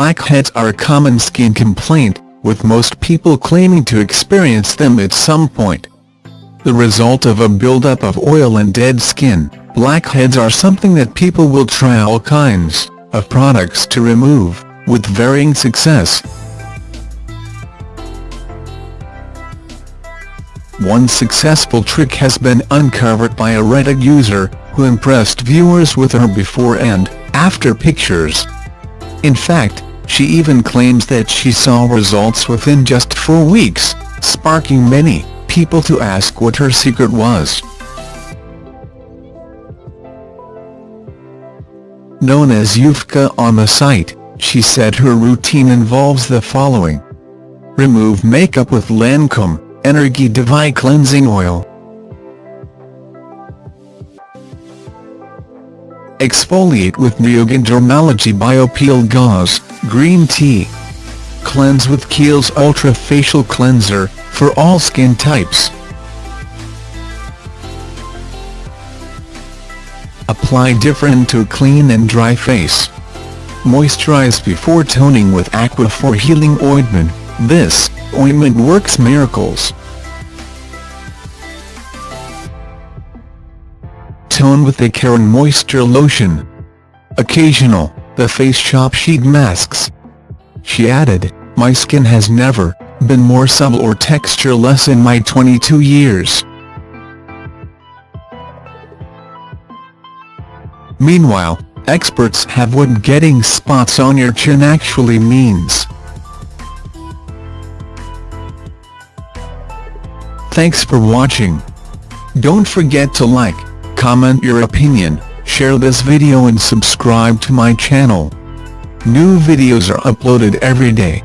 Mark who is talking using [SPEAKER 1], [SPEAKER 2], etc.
[SPEAKER 1] Blackheads are a common skin complaint, with most people claiming to experience them at some point. The result of a buildup of oil and dead skin, blackheads are something that people will try all kinds of products to remove, with varying success. One successful trick has been uncovered by a Reddit user, who impressed viewers with her before and after pictures. In fact, she even claims that she saw results within just four weeks, sparking many people to ask what her secret was. Known as Yufka on the site, she said her routine involves the following. Remove makeup with Lancome Energie de Vie Cleansing Oil. Exfoliate with Neogen Dermalogy Biopeel Gauze, Green Tea. Cleanse with Kiehl's Ultra Facial Cleanser, for all skin types. Apply Differin to a clean and dry face. Moisturize before toning with Aquaphor Healing Ointment, this ointment works miracles. Tone with the Karen Moisture Lotion. Occasional, the Face Shop Sheet Masks. She added, My skin has never been more supple or textureless in my 22 years. Meanwhile, experts have what getting spots on your chin actually means. Thanks for watching. Don't forget to like, comment your opinion, share this video and subscribe to my channel. New videos are uploaded every day.